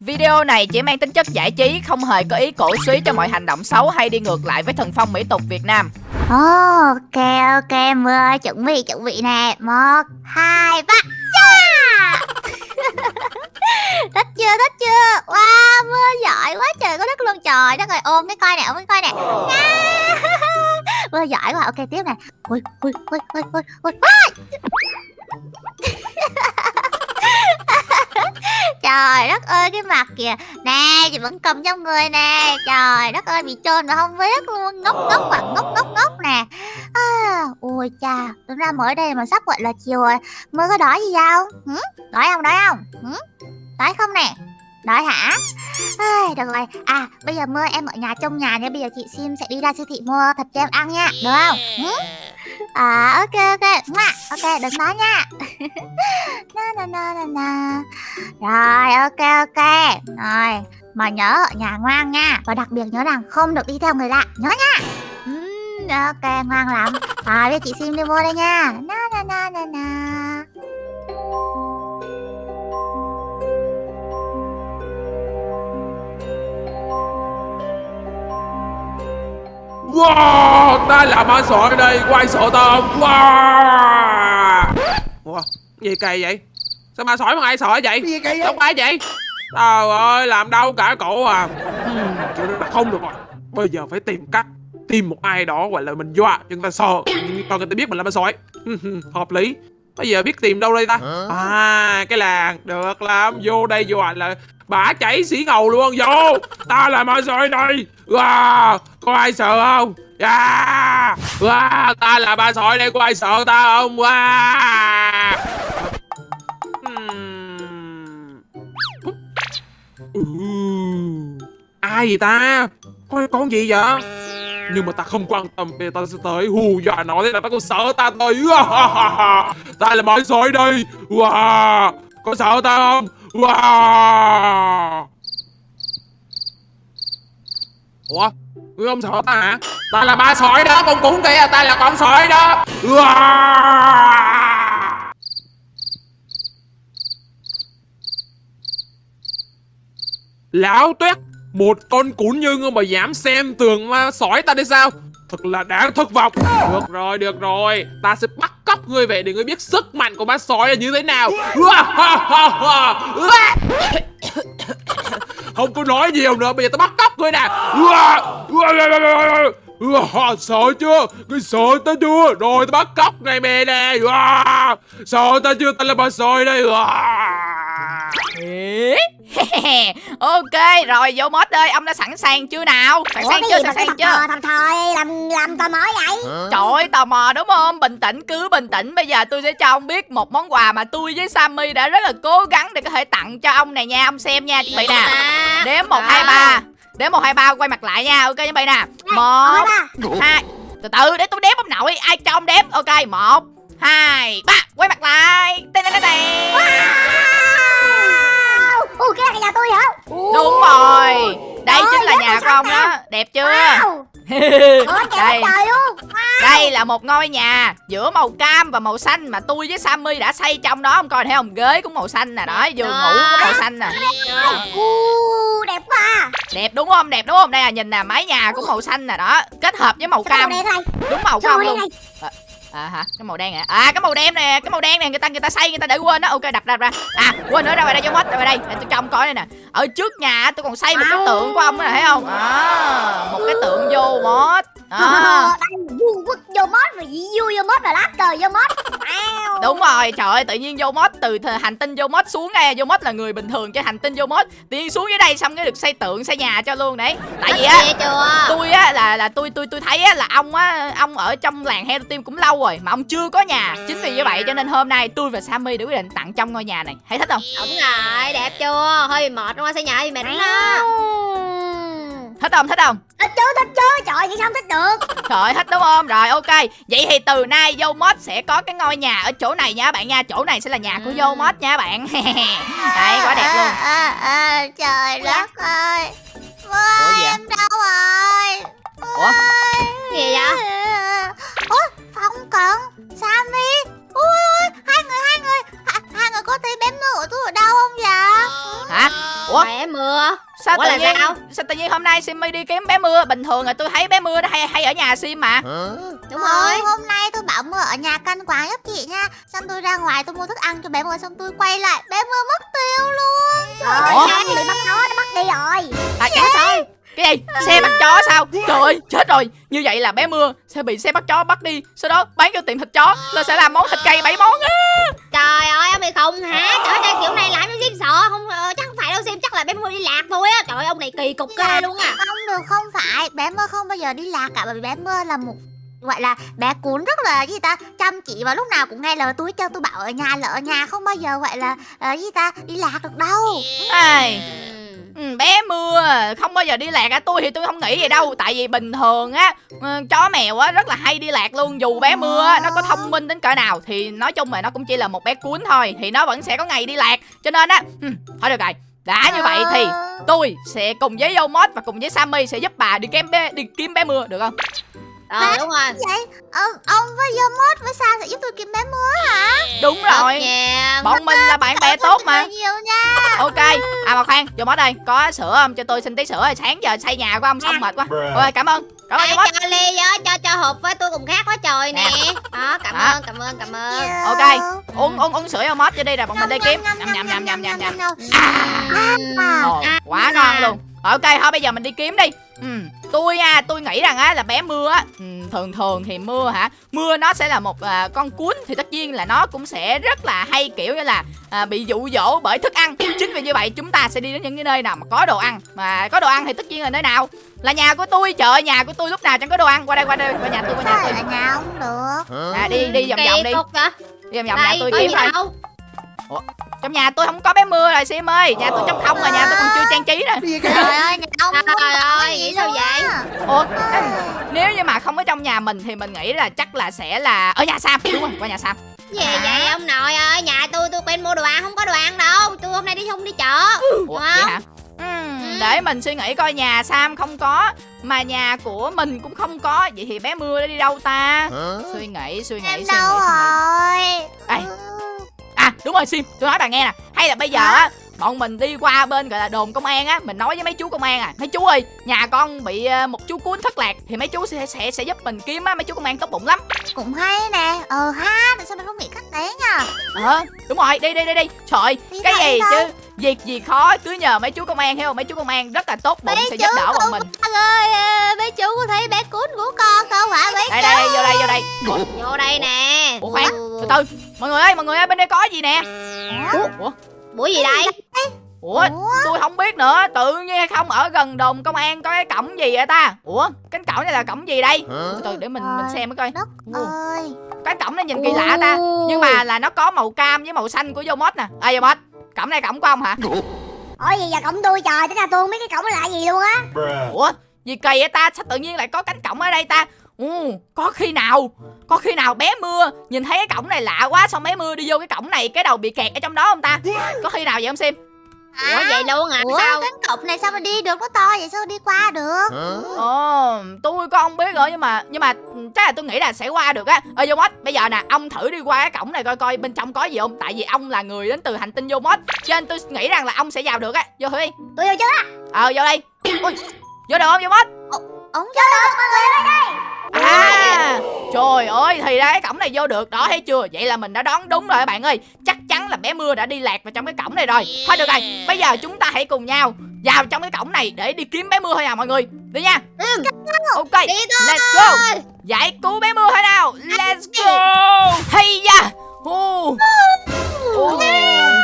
Video này chỉ mang tính chất giải trí, không hề có ý cổ suý cho mọi hành động xấu hay đi ngược lại với thần phong mỹ tục Việt Nam. Ok ok Mưa ơi chuẩn bị chuẩn bị nè. Một hai ba cha! Thích chưa thích chưa? Wow Mưa giỏi quá trời có đất luôn trời. Đất ơi ôm cái coi nè ôm cái coi nè. Mưa giỏi quá ok tiếp nè. Ui ui ui ui ui ui Trời đất ơi cái mặt kìa. Nè chị vẫn cầm trong người nè. Trời đất ơi bị trơn mà không biết luôn. Ngốc ngốc à ngốc ngốc ngốc nè. À, ui cha. Đúng ra mới đây mà sắp gọi là chiều rồi. Mưa có đói gì đâu. Hử? Đói không đói không? Hử? Đói không nè. Đói hả? À, Được rồi. À bây giờ mưa em ở nhà trong nhà nha. Bây giờ chị Sim sẽ đi ra siêu thị mua thịt cho em ăn nha. Được không? Hử? À ok ok. Ok đừng nói nha. Na na na na na. Rồi ok ok. Rồi mà nhớ ở nhà ngoan nha. Và đặc biệt nhớ rằng không được đi theo người lạ. Nhớ nha. Uhm, Ok ngoan lắm. Rồi bây chị Sim đi mua đây nha. Na na na na na. Wow, ta là ma sỏi đây, quay sợ ta? Wow. Ủa, gì kỳ vậy? Sao ma sỏi mà ai sợ vậy? Gì kỳ vậy? Không phải vậy? Trời ơi, làm đau cả cổ à. Hmm, không được rồi. Bây giờ phải tìm cách tìm một ai đó gọi là mình dọa cho người ta sợ cho người ta biết mình là ma sỏi hợp lý bây giờ biết tìm đâu đây ta à cái làng được lắm vô đây dọa là bả chảy xỉ ngầu luôn vô ta là ma sỏi đây wow, có ai sợ không dạ. yeah. wow, ta là ma sỏi đây có ai sợ ta không wow. Hmm. Ừ. ai vậy ta con con gì vậy nhưng mà ta không quan tâm vì ta sẽ tới hù dọa nó thế là ta còn sợ ta thôi ta là mọi sói đây wow. có sợ ta không wow. ủa ngươi ông sợ ta hả? Ta là ba sói đó con cũng kìa à? ta là con sói đó. Lão tuyết một con cún như ngươi mà dám xem tường mà sói ta đi sao? Thật là đáng thất vọng. Được rồi, được rồi. Ta sẽ bắt cóc ngươi về để ngươi biết sức mạnh của ba sói là như thế nào. Không có nói nhiều nữa, bây giờ ta bắt cóc ngươi nè. Sợ chưa? Ngươi sợ ta chưa? Rồi ta bắt cóc này mẹ nè Sợ ta chưa? Ta là ma sói đây ok rồi vô mod ơi ông đã sẵn sàng chưa nào? Sẵn Ủa, sàng cái chưa sẵn sàng cái chưa? thầm thò làm làm tò mò vậy? Trời ơi tò mò đúng không? Bình tĩnh cứ bình tĩnh. Bây giờ tôi sẽ cho ông biết một món quà mà tôi với sammy đã rất là cố gắng để có thể tặng cho ông này nha. Ông xem nha chuẩn bị nè. Đếm một hai ba đếm một hai ba quay mặt lại nha. Ok chuẩn bị nè một hai từ từ để tôi đếm ông nội. Ai cho ông đếm? Ok một hai ba quay mặt lại. Tên tên tên Ủa cái này là tôi hả? Đúng rồi. Đây chính là ơi, nhà của ông đó. đẹp chưa? Ủa trời trời luôn đây là một ngôi nhà giữa màu cam và màu xanh mà tôi với Sammy đã xây trong đó. Ông coi thấy không? Ghế cũng màu xanh nè đó giường ngủ cũng màu xanh nè. Đẹp quá. Đẹp đúng không? Đẹp đúng không? Đây là nhìn nè mái nhà cũng màu xanh nè đó. Kết hợp với màu cam. đúng màu đen luôn à hả? Cái màu đen nè à cái màu đen nè cái màu đen này người ta người ta xây người ta để quên đó. Ok đập đập ra à quên nữa ra ngoài đây cho mất ra ngoài đây. Để tôi cho ông coi đây nè. Ở trước nhà tôi còn xây một cái tượng của ông đó thấy không? À, một cái tượng vô mót à. Đây vu quất vô mót rồi vui vô mót rồi lát cờ vô Wow. Đúng rồi, trời ơi, tự nhiên vô mod từ hành tinh vô mod xuống đây, vô mod là người bình thường trên hành tinh vô mod, tự nhiên xuống dưới đây xong cái được xây tượng xây nhà cho luôn đấy. Tại vì á, tôi á là là tôi tôi tôi thấy á là ông á ông ở trong làng Hero Team cũng lâu rồi mà ông chưa có nhà. Chính vì như vậy cho nên hôm nay tôi và Sammy đã quyết định tặng trong ngôi nhà này. Thấy thích không? Đúng rồi, đẹp chưa? Hơi bị mệt đúng không? Xây nhà thì mệt lắm. Thích không? Thích không? Thích chứ thích chứ Trời vậy sao không thích được Trời ơi, thích đúng không? Rồi ok. Vậy thì từ nay vô mod sẽ có cái ngôi nhà ở chỗ này nha các bạn nha. Chỗ này sẽ là nhà của vô mod nha các bạn. Đấy, quá đẹp luôn. à, à, à, Trời đất ơi Ủa em đâu rồi Ủa? Gì vậy? Ủa Phong Cận Sammy. Ui ui hai người hai người. Hai, hai người có thấy bé mưa của tôi ở đâu không vậy? Hả? Ủa? Bé mưa. Sao Ủa tự nhiên sao? sao tự nhiên hôm nay Simmy đi kiếm bé mưa? Bình thường là tôi thấy bé mưa nó hay hay ở nhà Sim mà. Đúng rồi. Hôm nay tôi bảo mưa ở nhà canh quán giúp chị nha. Xong tôi ra ngoài tôi mua thức ăn cho bé mưa Xong tôi quay lại bé mưa mất tiêu luôn. Ủa? Trời ơi, bị bắt nó, nó bắt đi rồi. À, rồi cái gì? Xe bắt chó sao? Trời ơi chết rồi. Như vậy là bé mưa sẽ bị xe bắt chó bắt đi sau đó bán cho tiệm thịt chó là sẽ làm món thịt cây bảy món á. Trời ơi ông bị khùng hả? Trời ơi kiểu này làm cho Sim sợ? Không ờ, chắc không phải đâu Sim Chắc là bé mưa đi lạc thôi á. Trời ơi ông này kỳ cục ghê luôn à Không được không phải. Bé mưa không bao giờ đi lạc cả Bởi vì bé mưa là một gọi là bé cún rất là gì ta chăm chỉ và lúc nào cũng nghe lời tôi cho tôi bảo ở nhà là ở nhà không bao giờ gọi là ờ, gì ta đi lạc được đâu. Ai, Ừ. bé mưa không bao giờ đi lạc à tôi thì tôi không nghĩ vậy đâu tại vì bình thường á ừ, chó mèo á rất là hay đi lạc luôn dù bé mưa á, nó có thông minh đến cỡ nào thì nói chung là nó cũng chỉ là một bé cuốn thôi thì nó vẫn sẽ có ngày đi lạc cho nên á ừ, thôi được rồi đã như vậy thì Ờ, tôi sẽ cùng với Yomot và cùng với Sammy sẽ giúp bà đi kiếm bé đi kiếm bé mưa được không Ờ đúng rồi. vậy? Ờ, ông với Yomot với sao sẽ giúp tôi kiếm bé mưa hả? Đúng rồi. nhiên bọn mình là bạn bè tốt mà. nhiều nha. Ok à mà khoan Yomot đây. Có sữa không? Cho tôi xin tí sữa rồi sáng giờ xây nhà của ông xong mệt quá. Ok cảm ơn. Cảm ơn Yomot cho ly với cho cho hộp với tôi cùng khác quá trời nè. Đó cảm Đó. ơn cảm ơn cảm ơn. ok uống uống uống sữa Yomot cho đi rồi bọn mình đi kiếm. nhầm nhầm nhầm nhầm nhầm. nhầm À. Quá ngon luôn ok thôi bây giờ mình đi kiếm đi. Ừ, tôi nha tôi nghĩ rằng á là bé mưa á ừ, thường thường thì mưa hả? Mưa nó sẽ là một à, con cuốn thì tất nhiên là nó cũng sẽ rất là hay kiểu như là à, bị dụ dỗ bởi thức ăn. Chính vì như vậy chúng ta sẽ đi đến những cái nơi nào mà có đồ ăn. Mà có đồ ăn thì tất nhiên là nơi nào? Là nhà của tôi chợ nhà của tôi lúc nào chẳng có đồ ăn. Qua đây qua đây qua nhà tôi qua nhà tôi. ở nhà không được. À, đi đi vòng vòng đi. đi vòng vòng nhà tôi kiếm thôi đâu trong nhà tôi không có bé mưa rồi sim ơi. Nhà tôi trống không mà nhà tôi còn chưa trang trí nè. Trời ơi nhà ông Trời không ơi, nghĩ sao vậy? ủa? Nếu như mà không có trong nhà mình thì mình nghĩ là chắc là sẽ là ở nhà sam đúng rồi qua nhà sam. Gì vậy ông nội ơi? Nhà tôi tôi quen mua đồ ăn không có đồ ăn đâu. Tôi hôm nay đi không đi chợ. Ủa vậy hả? Ừm, để mình suy nghĩ coi nhà sam không có mà nhà của mình cũng không có. Vậy thì bé mưa nó đi đâu ta? Suy nghĩ suy nghĩ Em suy nghĩ đâu suy nghĩ. rồi? Đây. Ừ. à đúng rồi sim. Tôi nói bà nghe nè. Hay là bây giờ á bọn mình đi qua bên gọi là đồn công an á mình nói với mấy chú công an à mấy chú ơi nhà con bị ờ, một chú cuốn thất lạc thì mấy chú sẽ sẽ sẽ giúp mình kiếm á mấy chú công an tốt bụng lắm. Cũng hay nè. Ờ ha tại sao mình không nghĩ cách đấy nhỉ ờ đúng rồi đi đi đi đi. Trời Đi cái gì thôi. chứ? Việc gì khó cứ nhờ mấy chú công an hiểu không? Mấy chú công an rất là tốt bụng Mấy sẽ chú giúp đỡ bọn mình. ơi à, mấy chú có thấy bé cún của con không hả mấy đây đây vô đây vô đây. Vô đây nè. Ủa khoan từ từ mọi người ơi mọi người ơi bên đây có gì nè? Ủa? ủa buổi gì đây? Ủa Ủa? tôi không biết nữa tự nhiên không? Ở gần đồn công an có cái cổng gì vậy ta? Ủa cánh cổng này là cổng gì đây? Từ từ để mình mình xem mới coi. đất ơi. Cái cổng này nhìn kỳ lạ ta nhưng mà là nó có màu cam với màu xanh của Yomot nè. À Yomot cổng này cổng của ông hả? Ủa? Gì giờ cổng tôi trời Tính ra tôi không biết cái cổng là gì luôn á. Ủa gì kỳ vậy ta? Sao tự nhiên lại có cánh cổng ở đây ta Ừ, có khi nào Có khi nào bé mưa Nhìn thấy cái cổng này lạ quá Xong bé mưa đi vô cái cổng này Cái đầu bị kẹt ở trong đó không ta? Có khi nào vậy không Sim? Ủa vậy luôn hả Ủa sao? cánh cổng này sao mà đi được nó to vậy sao đi qua được? Ồ tôi có không biết nữa Nhưng mà nhưng mà chắc là tôi nghĩ là sẽ qua được á. Ơ Yomot bây giờ nè Ông thử đi qua cái cổng này coi coi bên trong có gì không? Tại vì ông là người đến từ hành tinh Yomot Cho nên tôi nghĩ rằng là ông sẽ vào được á. Vô thử đi Tôi vô trước á. Ờ vô đây. Ui vô được không Yomot Ổng vô được mọi người ơi đây À Trời ơi thì ra cái cổng này vô được. Đó thấy chưa? Vậy là mình đã đoán đúng rồi các bạn ơi. Chắc chắn là bé mưa đã đi lạc vào trong cái cổng này rồi. Thôi được rồi Bây giờ chúng ta hãy cùng nhau Vào trong cái cổng này để đi kiếm bé mưa thôi à mọi người. Đi nha. Ok đi thôi. Let's go. Giải cứu bé mưa thôi nào. Let's go. Hay da. Ồ. Ồ,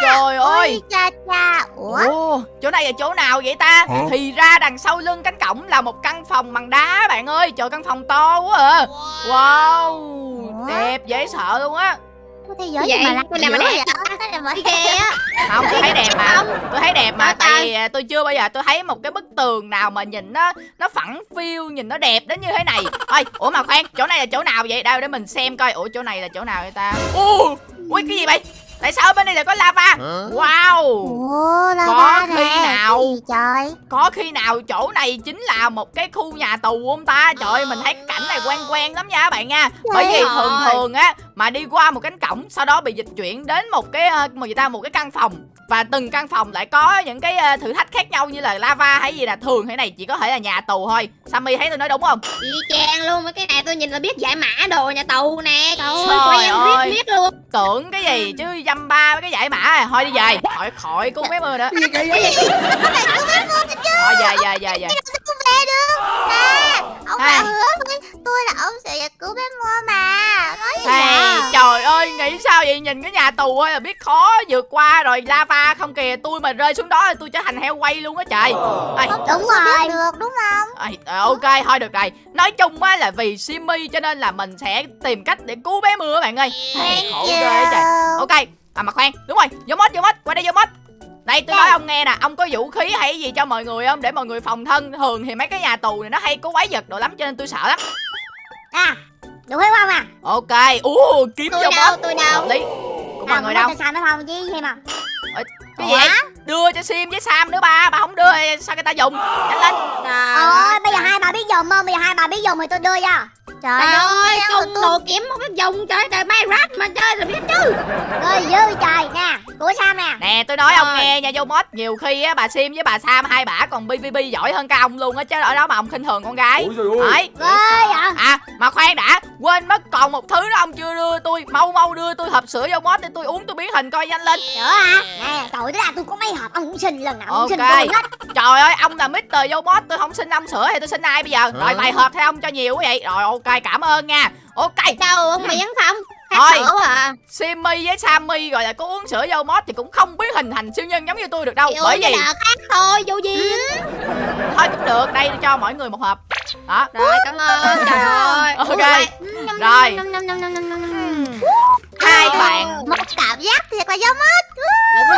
Trời ơi. Ôi cha cha. Ủa? Ồ, chỗ này là chỗ nào vậy ta? Thì ra đằng sau lưng cánh cổng là một căn phòng bằng đá bạn ơi. Trời căn phòng to quá à. Wow. Đẹp dễ sợ luôn á. Cái thế giới Vậy? mà lạ Cái này mà đẹp? Không, tôi thấy đẹp mà. Tôi thấy đẹp mà Tại à, tôi chưa bao giờ tôi thấy một cái bức tường nào mà nhìn nó Nó phẳng phiu, nhìn nó đẹp đến như thế này. Ôi, ủa mà khoan, chỗ này là chỗ nào vậy? Đâu để mình xem coi. Ủa chỗ này là chỗ nào vậy ta? Ui cái gì vậy? Tại sao ở bên đây lại có lava? Wow. Ủa Có lava khi nè nào? gì trời? Có khi nào chỗ này chính là một cái khu nhà tù không ta? Trời ơi mình thấy cái cảnh này quen quen lắm nha các bạn nha. Bởi vì thường thường á Mà đi qua một cánh cổng Sau đó bị dịch chuyển đến một cái ờ, một gì ta? Một cái căn phòng. Và từng căn phòng lại có những cái ờ, thử thách khác nhau Như là lava hay gì là thường thế này chỉ có thể là nhà tù thôi. Sammy thấy tôi nói đúng không? Y chang luôn mấy cái này tôi nhìn là biết giải mã đồ nhà tù nè. Trời ơi Trời quen ơi. biết biết luôn. Tưởng cái gì chứ dăm ba với cái giải mã à. Thôi đi về. Khỏi khỏi cứu bé mưa nữa. Gì kỳ vậy? Thôi về về về về. Không về được? Nè ông Hai. đã hứa với tôi là ông sẽ cứu bé mưa mà. Nói gì Hey, vậy? trời ơi nghĩ sao vậy? Nhìn cái nhà tù ơi là biết khó vượt qua rồi lava không kìa. Tôi mà rơi xuống đó thì tôi trở thành heo quay luôn á trời. Ê, không Đúng đúng rồi. được đúng không? Ê, ờ, ok thôi được rồi. Nói chung á là vì Simmy cho nên là mình sẽ tìm cách để cứu bé mưa các bạn ơi. Hey, khổ ghê trời. Ok à mà khoan đúng rồi vô mốt vô mốt qua đây vô mốt. Đây tôi nói ông nghe nè ông có vũ khí hay gì cho mọi người không? Để mọi người phòng thân thường thì mấy cái nhà tù này nó hay có quái vật đồ lắm cho nên tôi sợ lắm. À đủ hay không à? Ok ú kiếm Tôi vô đâu mốt. tôi đâu? Hợp lý của mọi người đâu? tại sao nó không chứ thêm à? Cái gì đưa cho sim với sam nữa ba ba không đưa sao người ta dùng? Nhanh lên. Ơi bây giờ hai bà biết dùng không? Bây giờ hai bà biết dùng thì tôi đưa cho. Trời Trời ơi ơi, công đồ kiếm không biết dùng trời trời Minecraft mà chơi là biết chứ Rồi dư trời nè, của Sam nè. nè tôi nói ông Rồi. nghe nha vô mod nhiều khi á bà sim với bà sam hai bả còn pvp giỏi hơn cả ông luôn á chứ ở đó mà ông khinh thường con gái Ôi trời ơi. đấy à mà khoan đã quên mất còn một thứ đó ông chưa đưa tôi mau mau đưa tôi hộp sữa vô mod để tôi uống tôi biến hình coi nhanh lên Nữa à? Nè, trời ơi, tôi có mấy hộp ông cũng xin lần nào cũng xin tôi hết. trời ơi ông là Mr. vô mod tôi không xin ông sữa thì tôi xin ai bây giờ rồi vài hộp theo ông cho nhiều quá vậy rồi ok cảm ơn nha. Ok. Đâu ông miễn không Thôi. hát sữa à. Simmy với Sammy gọi là có uống sữa vô mod thì cũng không biến hình thành siêu nhân giống như tôi được đâu. Thì bởi uống vì khác thôi vô duyên thôi cũng được. Đây cho mỗi người một hộp. Đó. Rồi cảm ơn. Trời ơi. Ok. Rồi. Nhâm, nhâm, nhâm, nhâm, nhâm, nhâm, nhâm. hai bạn. Một cảm giác thiệt là giống mất.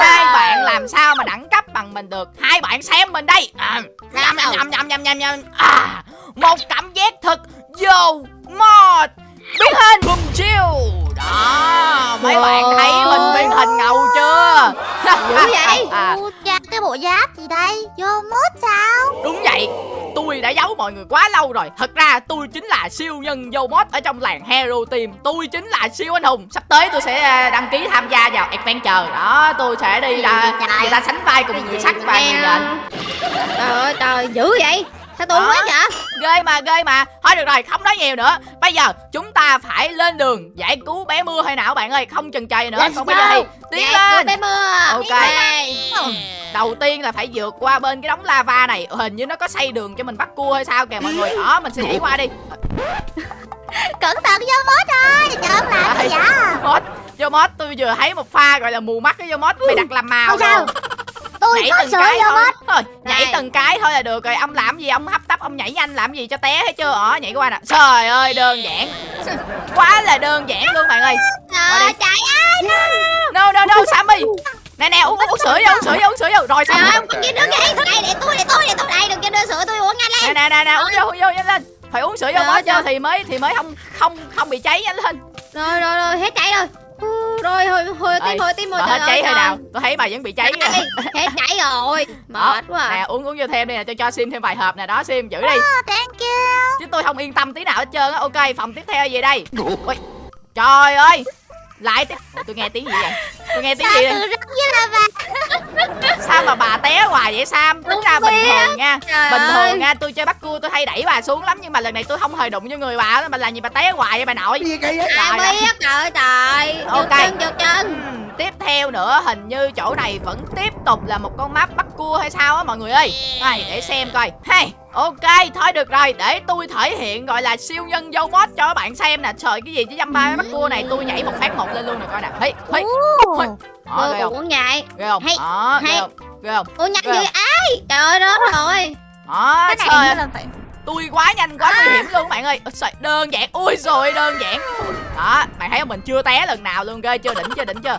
hai bạn làm sao mà đẳng cấp bằng mình được? Hai bạn xem mình đây. À, nhầm nhầm nhầm nhầm nhầm nhầm nhầm. À. Một cảm giác thật vô mod biến hình. Bùm chiêu đó mấy bạn thấy mình biến hình ngầu chưa? Dữ vậy? à, cha, cái bộ giáp gì đây? Vô mốt sao? đúng vậy. Tôi đã giấu mọi người quá lâu rồi. Thật ra tôi chính là siêu nhân vô mod ở trong làng hero team. Tôi chính là siêu anh hùng. Sắp tới tôi sẽ à, đăng ký tham gia vào adventure. Đó tôi sẽ đi là Trời. người ta sánh vai cùng người sắt và người nhện trời ơi trời dữ vậy sao tôi không biết vậy? Ghê mà ghê mà. Thôi được rồi không nói nhiều nữa. Bây giờ chúng ta phải lên đường giải cứu bé mưa hay nào bạn ơi? Không chần chừ nữa Let's còn bây giờ go. tiến lên. bé mưa. Ok. Đầu tiên là phải vượt qua bên cái đống lava này. Hình như nó có xây đường cho mình bắt cua hay sao kìa mọi người. Đó mình sẽ nhảy qua đi. Cẩn thận vô mốt ơi. Trời ông làm gì vậy? vô mod tôi vừa thấy một pha gọi là mù mắt cái vô mod bị đặt làm màu Không sao. rồi Tôi nhảy có từng cái thôi. mốt. thôi nhảy Đây. từng cái thôi là được rồi. Ông làm gì? Ông hấp tấp ông nhảy nhanh làm gì cho té hết chưa ở nhảy qua nè. Trời ơi đơn giản. Quá là đơn giản luôn bạn ơi. Trời ơi no no. no sammy. Nè nè uống, uống, sữa vô uống sữa vô uống sữa vô rồi trời xong ơi ông còn kia nước vậy đây để tôi để tôi để tôi. Đây đừng cho đưa sữa tôi uống nhanh lên. nè nè nè uống vô uống vô nhanh lên. Phải uống sữa vô mới trời. thì mới thì mới không không không bị cháy nhanh lên. Rồi rồi rồi hết cháy rồi rồi hồi hồi tim hồi tim hồi hết cháy trời. nào tôi thấy bà vẫn bị cháy. Đây, hết cháy rồi mệt quá nè à. uống uống vô thêm đi nè cho cho sim thêm vài hộp nè đó sim giữ đi Oh, thank you. chứ tôi không yên tâm tí nào hết trơn á ok phòng tiếp theo gì đây trời ơi lại tiếp. Ủa, tôi nghe tiếng gì vậy? Tôi nghe tiếng Sao gì bà. sao mà bà té hoài vậy sam? Tính ra bình thường nha. Trời bình ơi. thường nha tôi chơi bắt cua tôi hay đẩy bà xuống lắm nhưng mà lần này tôi không hề đụng vô người bà đó mà làm gì bà té hoài vậy bà nội? Gì kỳ vậy? ai Trời ơi. biết trời trời. Ok. giật chân giật chân. Ừm, tiếp theo nữa hình như chỗ này vẫn tiếp tục là một con map bắt cua hay sao á mọi người ơi. Này để xem coi. Hay ok thôi được rồi để tôi thể hiện gọi là siêu nhân vô mod cho các bạn xem nè. Trời cái gì chứ dăm ba bắt cua này tôi nhảy một phát một lên luôn nè coi nè. Hey, hey. Ồ. Đó, ghê Tôi không uống nhạy ghê không? Hay, đó ghê hay. không? Ghê không? Uống nhanh Ghê dữ ai? Trời ơi rớt rồi. Đó Cái này trời phải tôi quá nhanh quá nguy hiểm luôn bạn ơi. Ôi, trời, đơn giản. Ui rồi đơn giản. Đó bạn thấy không? Mình chưa té lần nào luôn ghê chưa? Đỉnh chưa? Đỉnh chưa?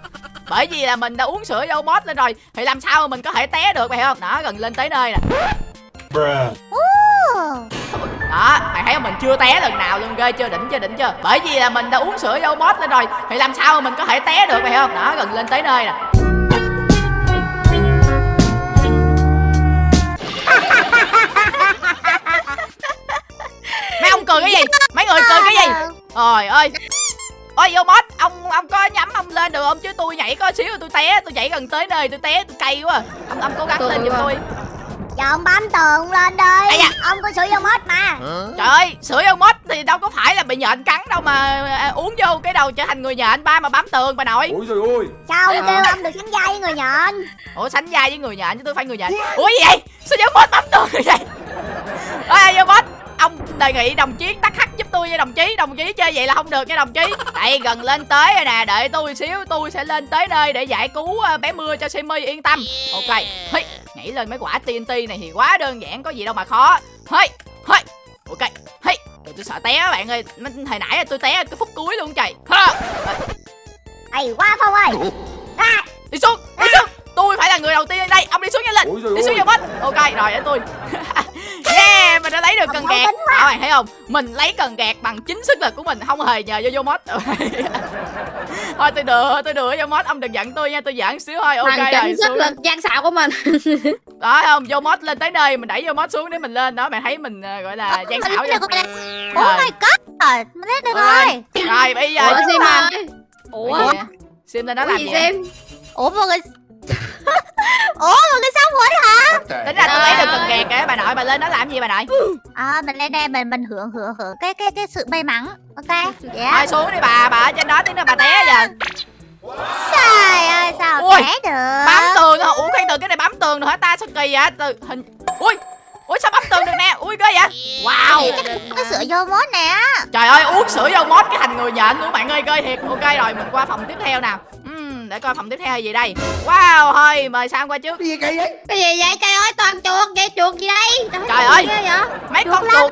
Bởi vì là mình đã uống sữa vô mod lên rồi thì làm sao mà mình có thể té được bạn hiểu không? Đó gần lên tới nơi nè Bruh. Đó, mày thấy mình chưa té lần nào luôn ghê chưa? Đỉnh chưa đỉnh chưa? Bởi vì là mình đã uống sữa dâu mốt lên rồi. Thì làm sao mà mình có thể té được mày không? Đó gần lên tới nơi nè. Mấy ông cười cái gì? Mấy người cười cái gì? Trời ơi. Ôi vô boss, ông ông có nhắm ông lên được không? Chứ tôi nhảy có xíu tôi té, tôi nhảy gần tới nơi tôi té tôi cay quá. Ông ông cố gắng lên giùm tôi. Giờ ông bấm tường lên Ây đi da. Ông có sửa vô mốt mà. Trời ơi sửa vô mốt thì đâu có phải là bị nhện cắn đâu mà à, uống vô cái đầu trở thành người nhện. Ba mà bám tường bà nội. Ôi trời ơi. Sao ông kêu ông được sánh vai với người nhện? Ủa sánh vai với người nhện chứ tôi phải người nhện. Ủa gì vậy? Sao vô mốt bám tường như vậy. Ơi vô mốt ông đề nghị đồng chí tắt hắt giúp tôi nha đồng chí. Đồng chí chơi vậy là không được nha đồng chí. Đây gần lên tới rồi nè. Đợi tôi xíu tôi sẽ lên tới nơi để giải cứu ờ, bé mưa cho simi yên tâm. Ok. Hey, nhảy lên mấy quả TNT này thì quá đơn giản có gì đâu mà khó. Hey, hey, ok. Trời, tôi sợ té á bạn ơi hồi nãy tôi té cái phút cuối luôn trời. Ha. Ây quá Phong ơi. Đi xuống đi xuống tôi phải là người đầu tiên ở đây. Ông đi xuống nhanh lên Ôi đi xuống vô mất ok rồi để tôi. Yeah mình đã lấy được cần gạt đó bạn thấy không? Mình lấy cần gạt bằng chính sức lực của mình không hề nhờ vô vô mod. Thôi tôi đùa tôi đùa vô mod. Ông đừng giận tôi nha tôi giỡn xíu thôi. Ok Bằng rồi chính sức xuống lực gian xạo của mình. Đó không? Vô mod lên tới nơi mình đẩy vô mod xuống để mình lên. Đó bạn thấy mình ờ, gọi là gian xảo nè. Oh my god mình lên được Rồi. rồi. Bây giờ Ủa Sim Ủa? Vậy? sim lên đó Ủa? Làm gì vậy? Sim Ủa mọi người Ủa mọi người xong rồi hả? Tính ra tôi lấy được cần gạt kìa bà nội bà lên đó làm gì bà nội? À mình lên đây mình mình hưởng hưởng hưởng cái cái cái sự may mắn Ok? Yeah thôi xuống đi bà bà ở trên đó tiếng nào bà té giờ. Trời ơi sao Ui, té được? bám tường hả? Ủa khoan từ cái này bám tường rồi hả? Ta sao kỳ vậy? Từ hình ui ui sao bám tường được nè? Ui ghê vậy? Wow. Cái sữa vô mốt nè. Trời ơi uống sữa vô mót cái thành người nhện luôn bạn ơi ghê thiệt. Ok rồi mình qua phòng tiếp theo nào Để coi phòng tiếp theo là gì đây. Wow thôi mời sang qua trước. Cái gì kỳ vậy? Cái gì vậy? Trời ơi toàn chuột vậy chuột gì đây? Trời ơi. ghê vậy? mấy con chuột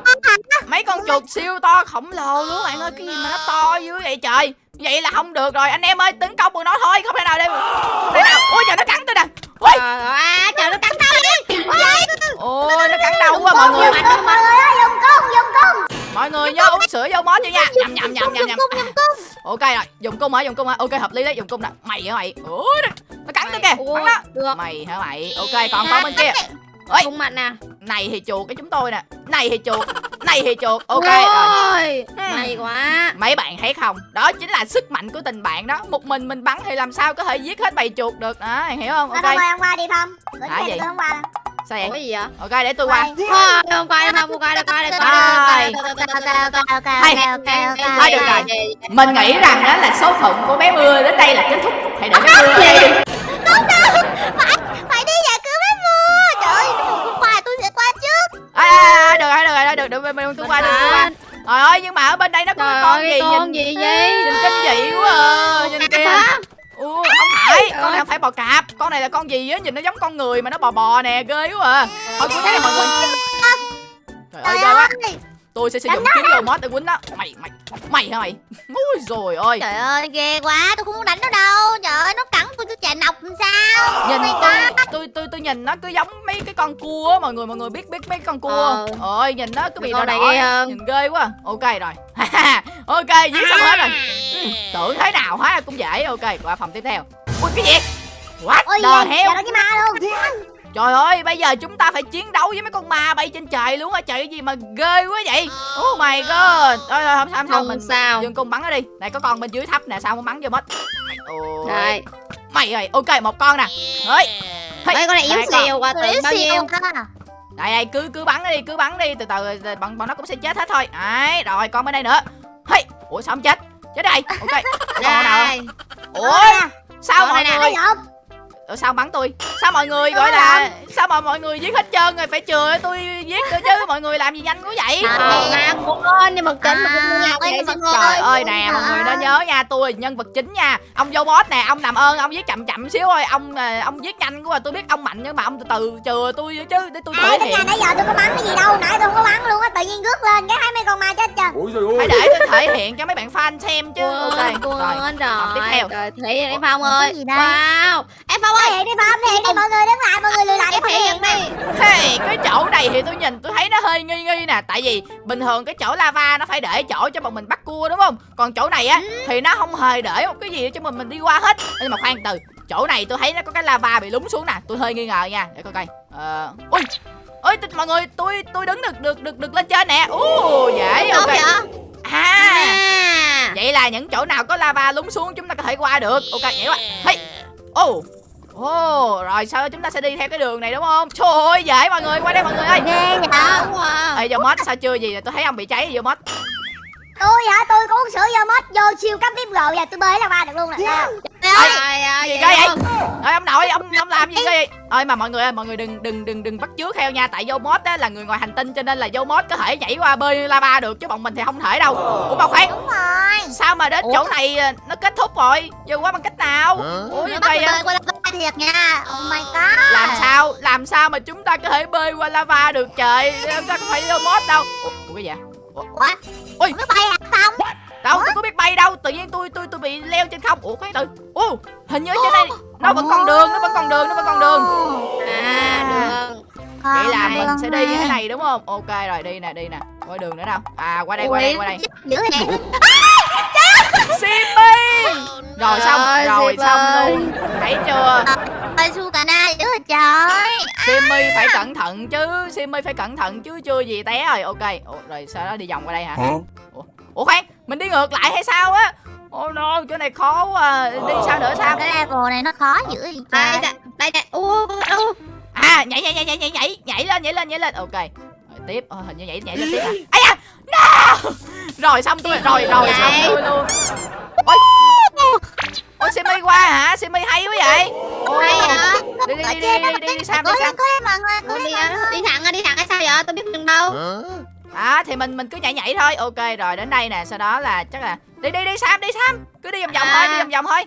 mấy con chuột siêu to khổng lồ luôn bạn ơi cái gì mà nó to dữ vậy trời? Vậy là không được rồi anh em ơi tấn công bọn nó thôi không thể nào đây không thể nào ui giờ nó cắn tôi nè. Trời ơi trời nó cắn tao đi. Ôi nó cắn đau quá mọi người. Mạnh không mạnh Dùng cung dùng cung. Mọi người nhớ uống sữa vô mót chứ nha. Nhầm nhầm nhầm nhầm nhầm ok rồi dùng cung hả? Dùng cung hả? Ok hợp lý đấy dùng cung nè. Mày hả mày? Ui nó, nó cắn tôi kìa bắn được. Mày hả mày? Ok còn con bên kia. Ơi Không mạnh nè. Này thì chuột cái chúng tôi nè. Này thì chuột này thì chuột. Ok rồi. Ôi, May quá. Mấy bạn thấy không? Đó chính là sức mạnh của tình bạn đó. Một mình mình bắn thì làm sao có thể giết hết bầy chuột được. Đó hiểu không? Ok. hôm qua đi Hả tiền gì? tôi hôm qua sao Ủa vậy gì vậy? Ok để tôi qua. Quay. Không coi đâu không coi đâu coi đâu ok Thôi được rồi. mình nghĩ rằng đó là số phận của bé mưa đến đây là kết thúc. Hãy để bé mưa đi Không đâu Phải phải đi giải cứu bé mưa. Trời ơi hôm qua tôi sẽ qua trước. À, được rồi được rồi được được tôi qua được tôi qua. trời ơi nhưng mà ở bên đây nó có cái con gì con nhìn gì vậy? nhìn kinh dị quá à. nhìn kìa? Ủa, Trời con này không phải bò cạp. Con này là con gì á? Nhìn nó giống con người mà nó bò bò nè ghê quá à. Thôi cuối này mọi người. Trời ơi ghê quá. Tôi sẽ sử dụng kiếm dầu mót để quýnh đó mày mày mày hả mày? Ui rồi ơi Trời ơi ghê quá. Tôi không muốn đánh nó đâu. Trời ơi nó cắn tôi tôi chạy nọc làm sao? Nhìn Oh tôi tôi tôi tôi nhìn nó cứ giống mấy cái con cua á mọi người mọi người biết biết mấy con cua Ờ. ơi nhìn nó cứ bị đỏ đỏ nhìn ghê quá. Ok rồi. Ok giết xong hết rồi. Ừ, tưởng thế nào hóa ra cũng dễ. Ok qua phòng tiếp theo ui cái gì what Ôi the gì hell Giờ nó cái ma luôn Trời ơi, bây giờ chúng ta phải chiến đấu với mấy con ma bay trên trời luôn á. Trời cái gì mà ghê quá vậy? Oh my god. Thôi thôi không sao không sao Không mình sao. dừng cung bắn nó đi. Này có con bên dưới thấp nè, sao không bắn vô mất. Ôi. Đây Mày ơi, ok một con nè. Ơi. Mấy con này yếu xìu Tôi tưởng bao nhiêu cơ Đây đây cứ cứ bắn nó đi, cứ bắn đi, từ từ bọn bọn nó cũng sẽ chết hết thôi. Đấy, rồi con bên đây nữa. Hey, ủa sao không chết? Chết đây. Ok. Con nào? Đây Ủa, sao Con mọi người Ủa, sao bắn tôi? Sao mọi người gọi là sao mà mọi người giết hết trơn rồi? Phải chừa tôi giết nữa chứ. Mọi người làm gì nhanh quá vậy? Ờ, mà cũng nhưng mà kính mà cũng làm xin con- Trời ơi nè mọi người nên nhớ nha Tôi là nhân vật chính nha. Ông vô boss nè Ông làm ơn ông giết chậm chậm xíu thôi. Ông à, ông giết nhanh quá Tôi biết ông mạnh nhưng mà ông từ từ chừa tôi chứ Để tôi thể hiện nãy giờ tôi có bắn cái gì đâu Nãy tôi không có bắn luôn á Tự nhiên rước lên cái thấy mấy con ma chết trời Phải để tôi thể hiện cho mấy bạn fan xem chứ. Ok rồi tiếp theo. Thể hiện đi Phong ơi? Wow. Em Phong Thể hiện đi Phong thể hiện đi mọi người đứng lại Mọi người lùi lại để thể thể hiện đi. Hey, cái chỗ này thì tôi nhìn tôi thấy nó hơi nghi nghi nè. Tại vì bình thường cái chỗ lava nó phải để chỗ cho bọn mình bắt cua đúng không? Còn chỗ này á thì nó không hề để một cái gì cho mình mình đi qua hết. Nhưng mà khoan từ Chỗ này tôi thấy nó có cái lava bị lún xuống nè. Tôi hơi nghi ngờ nha Để coi coi. Ờ Ui t- mọi người tôi tôi đứng được được được được lên trên nè. Ú dễ ok. vậy? À. À. Vậy là những chỗ nào có lava lún xuống chúng ta có thể qua được. Ok nhảy qua Hey Ồ Ồ Rồi đó chúng ta sẽ đi theo cái đường này đúng không? Trời ơi dễ mọi người qua đây mọi người ơi. Ghê vậy rồi Ê Domod sao chưa gì tôi thấy ông bị cháy Domod tôi hả? Tôi có uống sữa vô mất vô siêu cấp tiếp rồi giờ tôi bơi là ba được luôn nè. Trời ơi. Gì ghê vậy Ơi ông nội ông ông làm gì ghê vậy? Ơi mà mọi người ơi mọi người đừng đừng đừng đừng bắt chước theo nha Tại Domod á là người ngoài hành tinh cho nên là Domod có thể nhảy qua bơi lava được Chứ bọn mình thì không thể đâu. Ủa mà khoan đúng rồi. Sao mà đến Ủa? chỗ này à, nó kết thúc rồi? Giờ qua bằng cách nào? Ủa như vậy tôi bơi qua lava thiệt nha. Oh my god. Làm sao làm sao mà chúng ta có thể bơi qua lava được trời? Ta có phải Domod đâu? Ủa, Ủa cái gì vậy ủa? Ôi. mới bay hả không đâu tôi có biết bay đâu tự nhiên tôi tôi tôi bị leo trên không. Ủa khoan từ. Ủa hình như trên đây nó vẫn còn đường nó vẫn còn đường nó vẫn còn đường. À được. Vậy là Không, mình đường sẽ đi như thế này. đúng không? Ok rồi đi nè đi nè. Có đường nữa đâu à qua đây qua đây qua đây. Simmy rồi xong ơi, rồi xong ơi. luôn. Thấy chưa? Ơi su cà na dữ trời Simmy phải cẩn thận chứ Simmy phải cẩn thận chứ chưa gì té rồi. Ok ủa, rồi sau đó đi vòng qua đây hả? Ủa khoan mình đi ngược lại hay sao á? Ôi oh no, chỗ này khó quá à. Đi sao nữa sao? Cái level này nó khó dữ vậy Đây trời đây đây đây. À nhảy nhảy nhảy nhảy nhảy nhảy nhảy lên nhảy lên nhảy lên. Ok tiếp. Ờ, hình như nhảy nhảy lên tiếp à? Ây da! No! Rồi xong tôi rồi rồi xong tôi luôn. Ôi Ôi Simi qua hả? Simi hay quá vậy. Ôi, Hay hả? Đi đi đi đi đi đi, đi Sam. đi lên đi, thẳng à, đi thẳng hay sao vậy? Tôi biết đường đâu. À thì mình mình cứ nhảy nhảy thôi. Ok rồi đến đây nè. Sau đó là chắc là Đi đi đi Sam đi Sam. Cứ đi vòng vòng À. thôi đi vòng vòng thôi.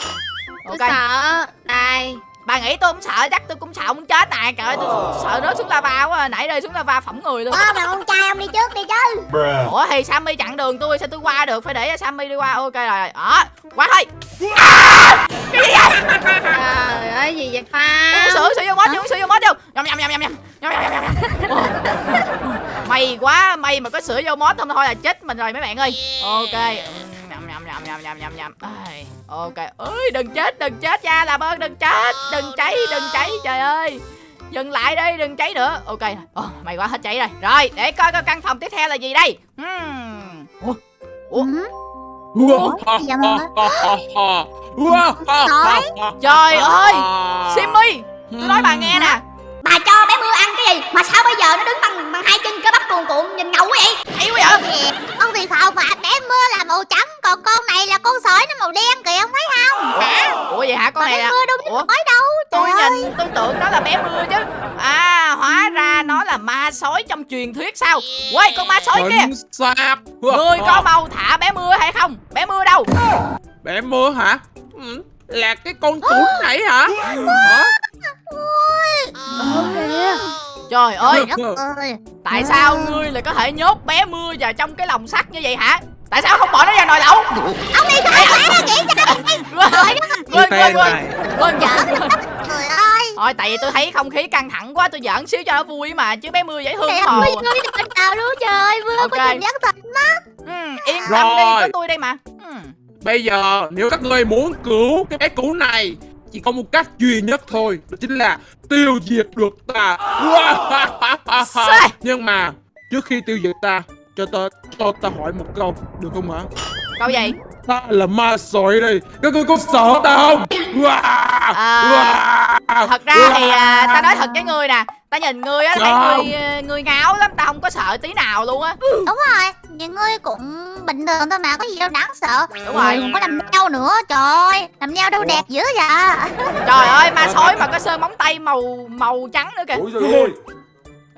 Tôi Ok. sợ. Đây. Bà nghĩ tôi không sợ chắc tôi cũng sợ không chết nè Trời ơi tôi sợ rớt xuống lava quá à. Nãy rơi xuống lava phỏng người luôn. Ơ mà con trai ông đi trước đi chứ. Ủa thì Sammy chặn đường tôi sao tôi qua được? Phải để cho Sammy đi qua. Ok rồi rồi. Đó qua thôi. Trời ơi gì vậy Pha? uống sữa sữa vô mốt uống sữa vô mốt vô. Nhầm nhầm nhầm nhầm nhầm nhầm nhầm nhầm nhầm may quá may mà có sữa vô mốt không thôi là chết mình rồi mấy bạn ơi. Ok nhầm nhầm nhầm nhầm nhầm. Ai, ok. Ơi đừng chết đừng chết nha làm ơn đừng chết. Đừng cháy đừng cháy trời ơi. Dừng lại đi đừng cháy nữa. Ok. Ồ, may quá hết cháy rồi. Rồi để coi coi căn phòng tiếp theo là gì đây. Hmm. Ủa, Ủa? Ừ. Dạ mọi Trời ơi. Simmy Tôi nói bà nghe nè. Bà cho bé mưa gì? Mà sao bây giờ nó đứng bằng bằng hai chân cơ bắp cuồn cuộn nhìn ngầu vậy? Hay quá vậy? Ông thì không mà bé mưa là màu trắng Còn con này là con sỏi nó màu đen kìa ông thấy không? Hả? Ủa vậy hả? Con Mà này bé là mưa đâu Ủa? nói đâu tôi Trời ơi. nhìn tôi tưởng nó là bé mưa chứ. À hóa ra nó là ma sói trong truyền thuyết sao? Quay con ma sói kia. Người có mau thả bé mưa hay không? Bé mưa đâu? Bé mưa hả? Ừ, Là cái con cún này hả? Hả? Trời ơi Trời đất ơi. Tại sao ngươi lại có thể nhốt bé mưa vào trong cái lồng sắt như vậy hả? Tại sao không bỏ nó ra nồi lẩu? Ông đi thôi quá nghĩ sao Quên quên quên quên. Trời ơi. Thôi tại vì tôi thấy không khí căng thẳng quá tôi giỡn xíu cho nó vui mà chứ bé mưa dễ thương Mẹ hồ ơi mưa đừng nào luôn trời Mưa có nhìn giác thật ừ, Yên tâm đi Rồi. có tôi đây mà. Ừ. Bây giờ nếu các ngươi muốn cứu cái bé cún này Chỉ có một cách duy nhất thôi Đó chính là tiêu diệt được ta. Nhưng mà trước khi tiêu diệt ta Cho ta cho ta hỏi một câu Được không hả? Câu gì? Ta là ma sói đây Các ngươi có sợ ta không? À, Thật ra thì à, ta nói thật với ngươi nè Ta nhìn ngươi á thấy ngươi à, ngươi ngáo lắm Ta không có sợ tí nào luôn á. Đúng rồi Những người cũng bình thường thôi mà Có gì đâu đáng sợ. Đúng rồi. Còn có làm neo nữa Trời ơi Làm neo đâu Ủa? đẹp dữ vậy. Trời ơi ma sói mà có sơn móng tay màu màu trắng nữa kìa.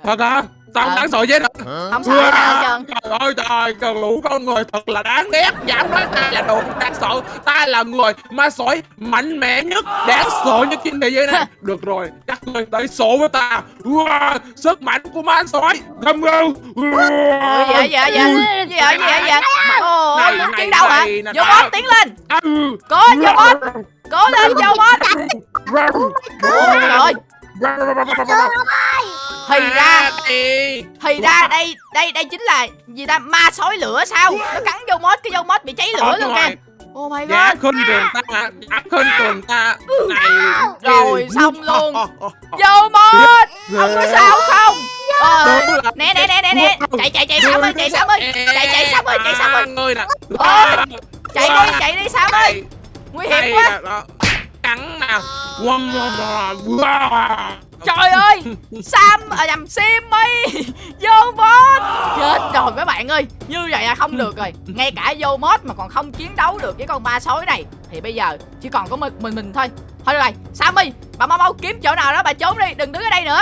Thật hả Sao không Ờ. đáng sợ vậy hả? Không sợ nào trơn Trời ơi trời Cần lũ con người thật là đáng ghét Dám nói ta là đồ đáng sợ. Ta là người ma sói mạnh mẽ nhất Đáng sợ nhất trên thế giới này. Được rồi Các người tới số với ta. Sức mạnh của ma sói. Vậy gì vậy gì vậy gì vậy gì vậy Ồ Này, muốn này, chiến đấu hả? Vô bot tiến lên. Cố vô bot Cố lên vô bot Ôi trời ơi Thì ra Thì Thì ra đây đây đây chính là gì ta? Ma sói lửa sao? Nó cắn vô mốt cái vô mốt bị cháy lửa luôn kìa. Oh my god. khinh thường ta Giá khinh thường ta Này Rồi, xong luôn. Vô mốt Ông có sao không? Ờ, Nè nè nè nè nè. Chạy chạy chạy Sam ơi chạy Sam ơi. Chạy chạy Sam ơi chạy Sam ơi. Người nè chạy đi chạy đi sam ơi. Nguy hiểm quá. cắn quăm, quăm. trời ơi sam à nhầm simmy vô mod chết rồi mấy bạn ơi như vậy là không được rồi. Ngay cả vô mod mà còn không chiến đấu được với con ba sói này. Thì bây giờ chỉ còn có mình mình, mình thôi. Thôi được rồi sammy bà mau mau kiếm chỗ nào đó bà trốn đi đừng đứng ở đây nữa.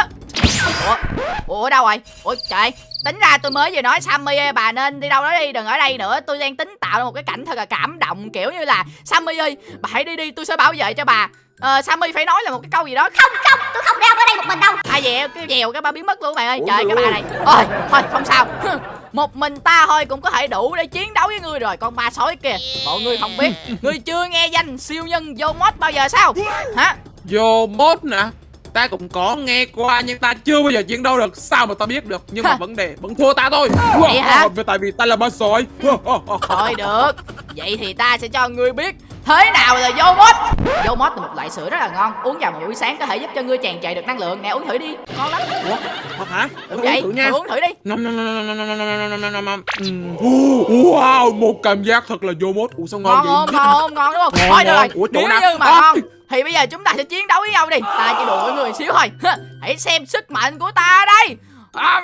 Ủa ủa đâu rồi? Ủa trời tính ra tôi mới vừa nói sammy ơi bà nên đi đâu đó đi đừng ở đây nữa. Tôi đang tính tạo ra một cái cảnh thật là cảm động kiểu như là sammy ơi bà hãy đi đi tôi sẽ bảo vệ cho bà ờ sammy phải nói là một cái câu gì đó. Không không tôi không đeo ở đây một mình đâu. Ai dèo cái dèo cái ba biến mất luôn bạn ơi. Trời cái bà này. Ôi thôi không sao. Một mình ta thôi cũng có thể đủ để chiến đấu với ngươi rồi. Con ma sói kìa mọi người không biết. Ngươi chưa nghe danh siêu nhân vô mod bao giờ sao? Hả? Vô mốt nè. Ta cũng có nghe qua nhưng ta chưa bao giờ chiến đấu được. Sao mà ta biết được? Nhưng mà vấn đề vẫn thua ta thôi. Vậy hả? Vì Tại vì ta là ma sói. Thôi được. Vậy thì ta sẽ cho ngươi biết thế nào là vô mod vô mod là một loại sữa rất là ngon uống vào một buổi sáng có thể giúp cho ngươi tràn trề được năng lượng nè uống thử đi ngon lắm Ủa? Thật hả? đúng Uống vậy thử nha uống thử đi Nom nom nom nom nom nom nom nom nom. Wow, một cảm giác thật là vô mốt. Ủa sao ngon ngon vậy? không ngon không ngon đúng không thôi được rồi. Ủa, nếu như mà ngon thì bây giờ chúng ta sẽ chiến đấu với nhau đi ta chỉ đùa với người xíu thôi hãy xem sức mạnh của ta đây À.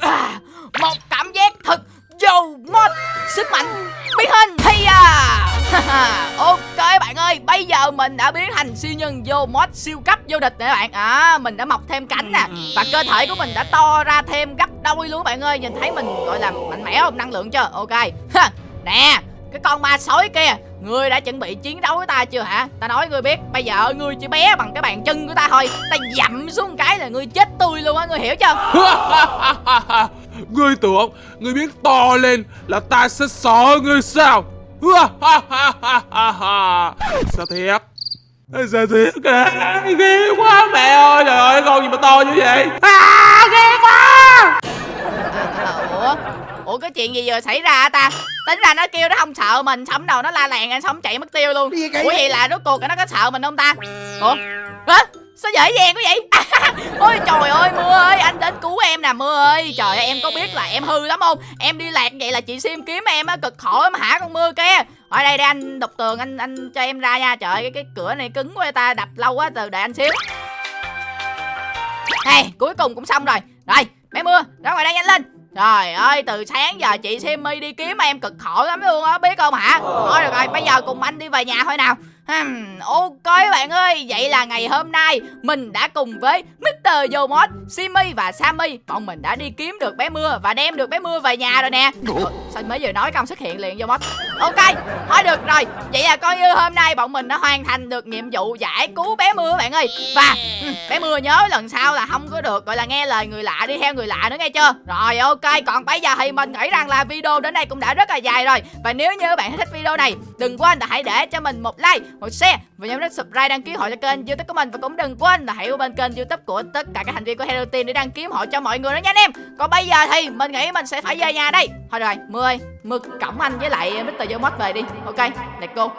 À, một cảm giác thật vô mod sức mạnh biến hình. Hay à. Ok bạn ơi, bây giờ mình đã biến thành siêu nhân vô mod siêu cấp vô địch nè bạn. À mình đã mọc thêm cánh nè. Và cơ thể của mình đã to ra thêm gấp đôi luôn bạn ơi. Nhìn thấy mình gọi là mạnh mẽ không? Năng lượng chưa? Ok. Nè cái con ma sói kia Ngươi đã chuẩn bị chiến đấu với ta chưa hả Ta nói ngươi biết Bây giờ ngươi chỉ bé bằng cái bàn chân của ta thôi Ta dậm xuống cái là ngươi chết tươi luôn á Ngươi hiểu chưa Ngươi tưởng, ngươi biết to lên là ta sẽ sợ ngươi sao? Sao thiệt? Sao thiệt? Ghê quá mẹ ơi, trời ơi, con gì mà to như vậy? À, ghê quá! à, Ủa Ủa cái chuyện gì vừa xảy ra ta? Tính ra nó kêu nó không sợ mình Xong đầu nó la làng anh xong chạy mất tiêu luôn. Ủa vậy là rốt cuộc nó có sợ mình không ta? Ủa? Hả? Sao dễ dàng quá vậy? Ôi trời ơi Mưa ơi Anh đến cứu em nè Mưa ơi. Trời ơi em có biết là em hư lắm không? Em đi lạc vậy là chị Sim kiếm em á Cực khổ lắm hả con Mưa kia? Ở đây để anh đục tường anh anh cho em ra nha. Trời ơi cái, cái cửa này cứng quá ta đập lâu quá từ đợi anh xíu. Hey cuối cùng cũng xong rồi. Rồi bé Mưa ra ngoài đây nhanh lên Trời ơi, từ sáng giờ chị Simmy đi kiếm em cực khổ lắm luôn á, biết không hả? Thôi được rồi, bây giờ cùng anh đi về nhà thôi nào. Hmm, ok bạn ơi, vậy là ngày hôm nay mình đã cùng với Mr. Yomod, Simmy và Sammy. Bọn mình đã đi kiếm được bé Mưa và đem được bé Mưa về nhà rồi nè. Ủa, Sao mới vừa nói công xuất hiện liền Yomod Ok, thôi được rồi, vậy là coi như hôm nay bọn mình đã hoàn thành được nhiệm vụ giải cứu bé Mưa bạn ơi. Và ừ, bé Mưa nhớ lần sau là không có được gọi là nghe lời người lạ đi theo người lạ nữa nghe chưa? Rồi ok, còn bây giờ thì mình nghĩ rằng là video đến đây cũng đã rất là dài rồi. Và nếu như bạn thích video này, đừng quên là hãy để cho mình một like, một share và nhớ nút subscribe đăng ký hội cho kênh youtube của mình và cũng đừng quên là hãy qua bên kênh youtube của tất cả các thành viên của Hello Team để đăng ký hội cho mọi người đó nha anh em. Còn bây giờ thì mình nghĩ mình sẽ phải về nhà đây. Thôi rồi mưa ơi mưa cổng anh với lại Mr. Vô về đi. Ok, let's go.